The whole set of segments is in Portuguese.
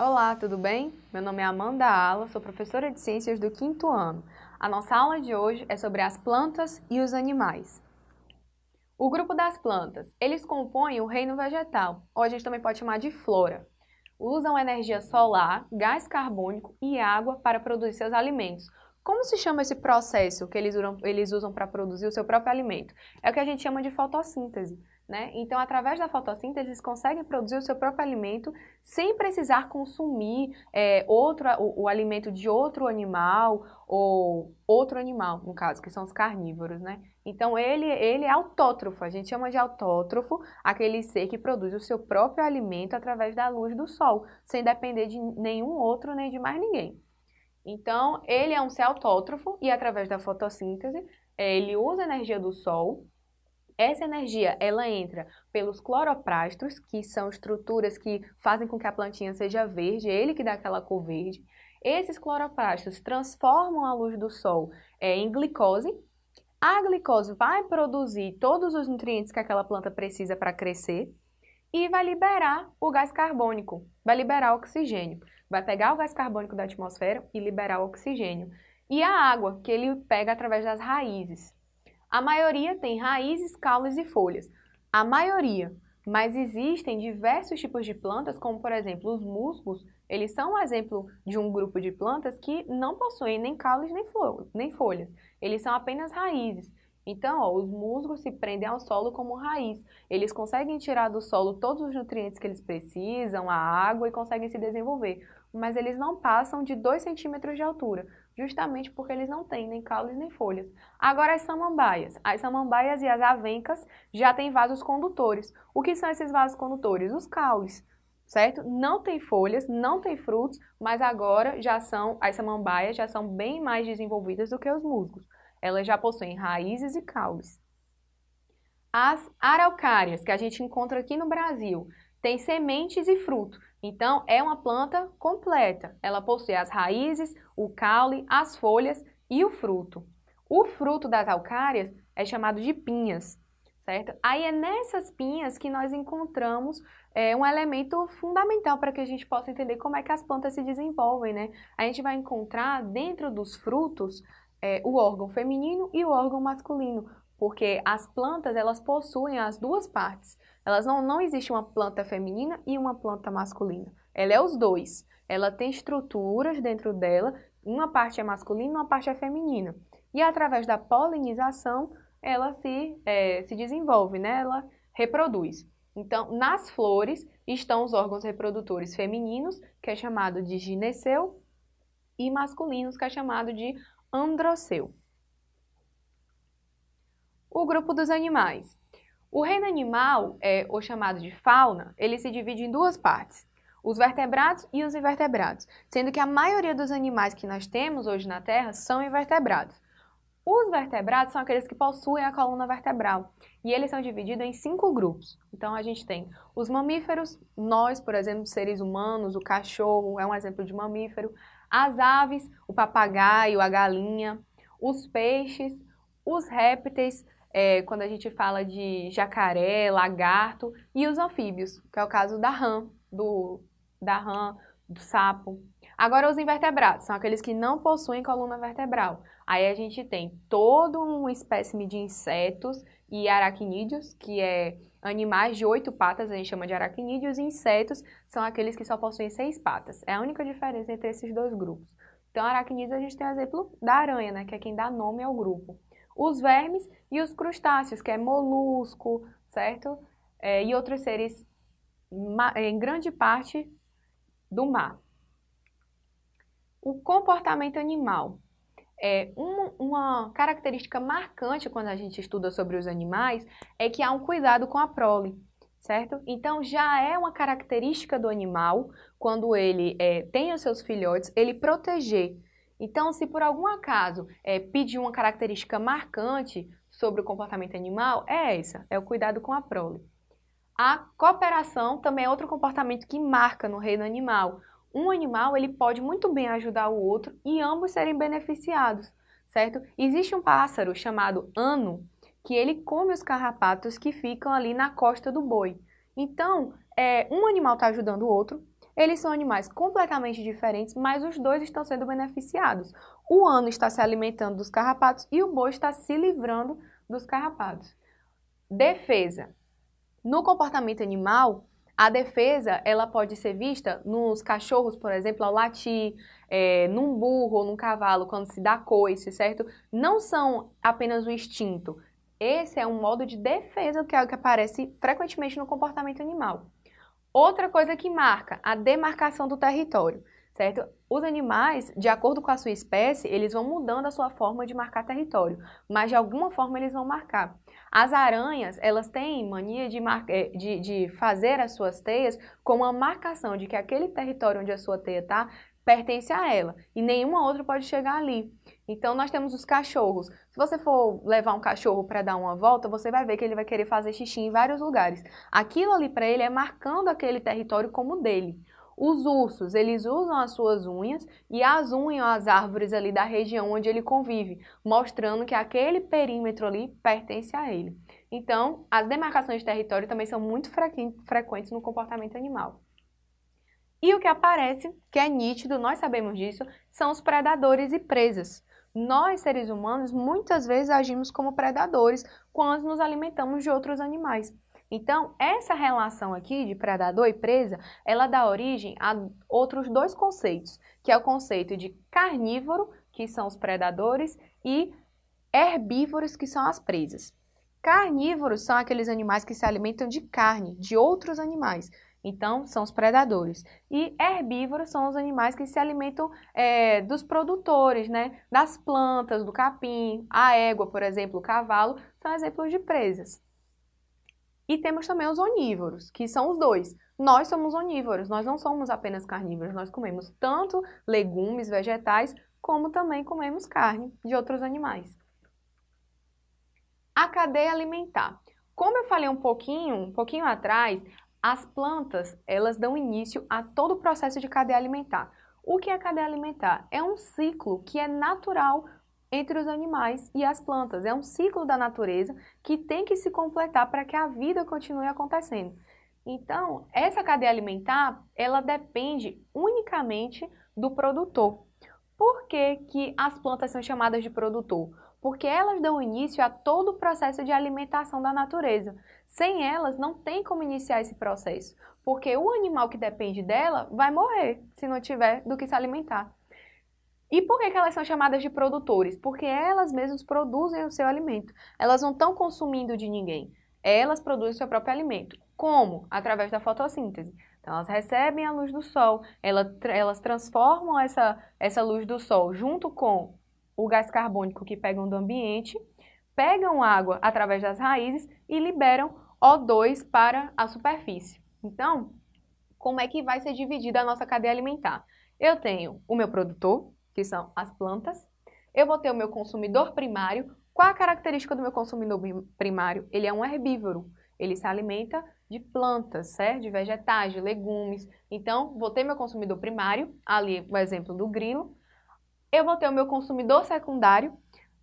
Olá, tudo bem? Meu nome é Amanda Ala, sou professora de Ciências do quinto ano. A nossa aula de hoje é sobre as plantas e os animais. O grupo das plantas, eles compõem o reino vegetal, ou a gente também pode chamar de flora. Usam energia solar, gás carbônico e água para produzir seus alimentos. Como se chama esse processo que eles usam, eles usam para produzir o seu próprio alimento? É o que a gente chama de fotossíntese. Né? Então, através da fotossíntese, eles conseguem produzir o seu próprio alimento sem precisar consumir é, outro, o, o, alimento de outro animal ou outro animal, no caso, que são os carnívoros. Né? Então, ele, ele é autótrofo, a gente chama de autótrofo aquele ser que produz o seu próprio alimento através da luz do sol, sem depender de nenhum outro nem de mais ninguém. Então, ele é um ser autótrofo e através da fotossíntese, ele usa a energia do sol essa energia, ela entra pelos cloroplastos, que são estruturas que fazem com que a plantinha seja verde, é ele que dá aquela cor verde. Esses cloroplastos transformam a luz do sol é, em glicose. A glicose vai produzir todos os nutrientes que aquela planta precisa para crescer e vai liberar o gás carbônico, vai liberar oxigênio. Vai pegar o gás carbônico da atmosfera e liberar o oxigênio. E a água, que ele pega através das raízes. A maioria tem raízes, caules e folhas. A maioria, mas existem diversos tipos de plantas, como por exemplo os musgos, eles são um exemplo de um grupo de plantas que não possuem nem caules nem folhas, eles são apenas raízes. Então, ó, os musgos se prendem ao solo como raiz. Eles conseguem tirar do solo todos os nutrientes que eles precisam, a água e conseguem se desenvolver. Mas eles não passam de 2 centímetros de altura justamente porque eles não têm nem caules nem folhas. Agora as samambaias. As samambaias e as avencas já têm vasos condutores. O que são esses vasos condutores? Os caules, certo? Não tem folhas, não tem frutos, mas agora já são, as samambaias já são bem mais desenvolvidas do que os musgos. Elas já possuem raízes e caules. As araucárias, que a gente encontra aqui no Brasil, têm sementes e fruto. Então, é uma planta completa. Ela possui as raízes, o caule, as folhas e o fruto. O fruto das alcárias é chamado de pinhas, certo? Aí é nessas pinhas que nós encontramos é, um elemento fundamental para que a gente possa entender como é que as plantas se desenvolvem, né? A gente vai encontrar dentro dos frutos é, o órgão feminino e o órgão masculino, porque as plantas elas possuem as duas partes. Elas não, não existe uma planta feminina e uma planta masculina. Ela é os dois. Ela tem estruturas dentro dela, uma parte é masculina, uma parte é feminina. E através da polinização, ela se, é, se desenvolve, né? ela reproduz. Então, nas flores estão os órgãos reprodutores femininos, que é chamado de gineceu, e masculinos, que é chamado de androceu. O grupo dos animais. O reino animal, é, ou chamado de fauna, ele se divide em duas partes, os vertebrados e os invertebrados, sendo que a maioria dos animais que nós temos hoje na Terra são invertebrados. Os vertebrados são aqueles que possuem a coluna vertebral e eles são divididos em cinco grupos. Então a gente tem os mamíferos, nós, por exemplo, seres humanos, o cachorro é um exemplo de mamífero, as aves, o papagaio, a galinha, os peixes, os répteis, é, quando a gente fala de jacaré, lagarto e os anfíbios, que é o caso da rã, do, da rã, do sapo. Agora os invertebrados, são aqueles que não possuem coluna vertebral. Aí a gente tem todo um espécime de insetos e aracnídeos, que é animais de oito patas, a gente chama de aracnídeos, e insetos são aqueles que só possuem seis patas. É a única diferença entre esses dois grupos. Então, aracnídeos a gente tem o exemplo da aranha, né, que é quem dá nome ao grupo os vermes e os crustáceos, que é molusco, certo? É, e outros seres em grande parte do mar. O comportamento animal. É, uma, característica marcante quando a gente estuda sobre os animais é que há um cuidado com a prole, certo? Então já é uma característica do animal, quando ele é, tem os seus filhotes, ele proteger então, se por algum acaso é, pedir uma característica marcante sobre o comportamento animal, é essa, é o cuidado com a prole. A cooperação também é outro comportamento que marca no reino animal. Um animal ele pode muito bem ajudar o outro e ambos serem beneficiados, certo? Existe um pássaro chamado ano que ele come os carrapatos que ficam ali na costa do boi. Então, é, um animal está ajudando o outro, Eles são animais completamente diferentes, mas os dois estão sendo beneficiados. O ano está se alimentando dos carrapatos e o boi está se livrando dos carrapatos. Defesa. No comportamento animal, a defesa ela pode ser vista nos cachorros, por exemplo, ao latir, é, num burro ou num cavalo, quando se dá coice, certo? Não são apenas o instinto. Esse é um modo de defesa que é o que aparece frequentemente no comportamento animal. Outra coisa que marca, a demarcação do território, certo? Os animais, de acordo com a sua espécie, eles vão mudando a sua forma de marcar território, mas de alguma forma eles vão marcar. As aranhas, elas têm mania de, eh, de, de fazer as suas teias com uma marcação de que aquele território onde a sua teia está pertence a ela e nenhuma outra pode chegar ali. Então nós temos os cachorros. Se você for levar um cachorro para dar uma volta, você vai ver que ele vai querer fazer xixi em vários lugares. Aquilo ali para ele é marcando aquele território como dele. Os ursos, eles usam as suas unhas e as unham as árvores ali da região onde ele convive, mostrando que aquele perímetro ali pertence a ele. Então, as demarcações de território também são muito frequentes no comportamento animal. E o que aparece, que é nítido, nós sabemos disso, são os predadores e presas. Nós, seres humanos, muitas vezes agimos como predadores quando nos alimentamos de outros animais. Então, essa relação aqui de predador e presa, ela dá origem a outros dois conceitos, que é o conceito de carnívoro, que são os predadores, e herbívoros, que são as presas. Carnívoros são aqueles animais que se alimentam de carne de outros animais. Então, são os predadores. E herbívoros são os animais que se alimentam é, dos produtores, né? Das plantas, do capim, a égua, por exemplo, o cavalo, são exemplos de presas. E temos também os onívoros, que são os dois. Nós somos onívoros, nós não somos apenas carnívoros, nós comemos tanto legumes, vegetais, como também comemos carne de outros animais. A cadeia alimentar. Como eu falei um pouquinho, um pouquinho atrás, as plantas, elas dão início a todo o processo de cadeia alimentar. O que é cadeia alimentar? É um ciclo que é natural entre os animais e as plantas. É um ciclo da natureza que tem que se completar para que a vida continue acontecendo. Então, essa cadeia alimentar, ela depende unicamente do produtor. Por que, que as plantas são chamadas de produtor? Porque elas dão início a todo o processo de alimentação da natureza. Sem elas, não tem como iniciar esse processo, porque o animal que depende dela vai morrer se não tiver do que se alimentar. E por que, elas são chamadas de produtores? Porque elas mesmas produzem o seu alimento. Elas não estão consumindo de ninguém. Elas produzem o seu próprio alimento. Como? Através da fotossíntese. Então, elas recebem a luz do sol, elas, elas transformam essa, essa luz do sol junto com o gás carbônico que pegam do ambiente pegam água através das raízes e liberam O2 para a superfície. Então, como é que vai ser dividida a nossa cadeia alimentar? Eu tenho o meu produtor, que são as plantas, eu vou ter o meu consumidor primário. Qual a característica do meu consumidor primário? Ele é um herbívoro, ele se alimenta de plantas, certo? de vegetais, de legumes. Então, vou ter meu consumidor primário, ali o exemplo do grilo. Eu vou ter o meu consumidor secundário,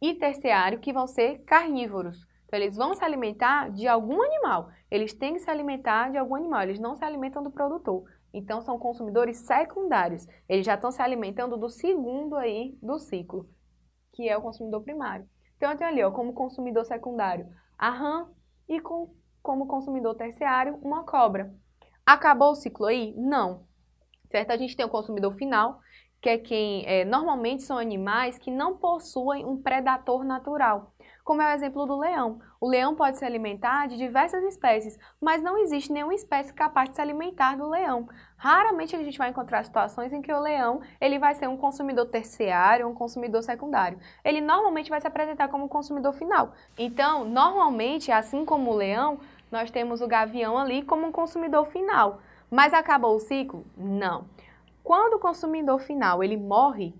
e terciário, que vão ser carnívoros. Então, eles vão se alimentar de algum animal. Eles têm que se alimentar de algum animal, eles não se alimentam do produtor. Então, são consumidores secundários. Eles já estão se alimentando do segundo aí do ciclo, que é o consumidor primário. Então, eu tenho ali, ó, como consumidor secundário, a rã e com, como consumidor terciário, uma cobra. Acabou o ciclo aí? Não. Certo? A gente tem o consumidor final, que é quem é, normalmente são animais que não possuem um predador natural, como é o exemplo do leão. O leão pode se alimentar de diversas espécies, mas não existe nenhuma espécie capaz de se alimentar do leão. Raramente a gente vai encontrar situações em que o leão ele vai ser um consumidor terciário, um consumidor secundário. Ele normalmente vai se apresentar como um consumidor final. Então, normalmente, assim como o leão, nós temos o gavião ali como um consumidor final. Mas acabou o ciclo? Não. Quando o consumidor final ele morre,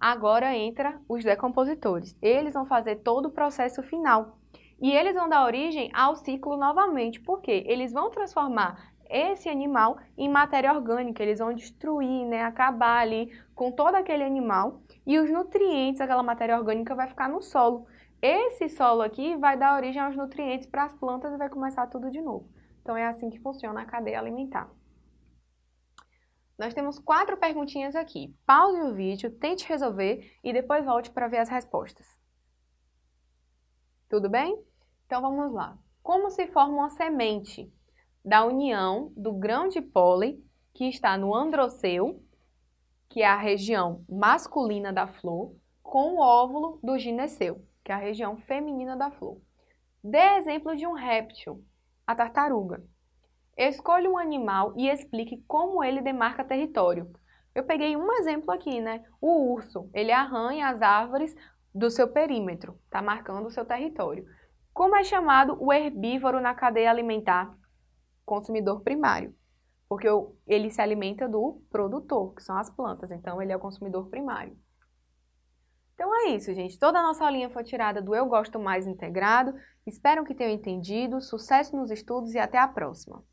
agora entra os decompositores. Eles vão fazer todo o processo final. E eles vão dar origem ao ciclo novamente. Por quê? Eles vão transformar esse animal em matéria orgânica, eles vão destruir, né, acabar ali com todo aquele animal e os nutrientes, aquela matéria orgânica vai ficar no solo. Esse solo aqui vai dar origem aos nutrientes para as plantas e vai começar tudo de novo. Então é assim que funciona a cadeia alimentar. Nós temos quatro perguntinhas aqui. Pause o vídeo, tente resolver e depois volte para ver as respostas. Tudo bem? Então vamos lá. Como se forma uma semente da união do grão de pólen que está no androceu, que é a região masculina da flor, com o óvulo do gineceu, que é a região feminina da flor. Dê exemplo de um réptil, a tartaruga. Escolha um animal e explique como ele demarca território. Eu peguei um exemplo aqui, né? O urso, ele arranha as árvores do seu perímetro, está marcando o seu território. Como é chamado o herbívoro na cadeia alimentar? Consumidor primário, porque ele se alimenta do produtor, que são as plantas, então ele é o consumidor primário. Então é isso, gente. Toda a nossa aulinha foi tirada do Eu Gosto Mais Integrado. Espero que tenham entendido. Sucesso nos estudos e até a próxima!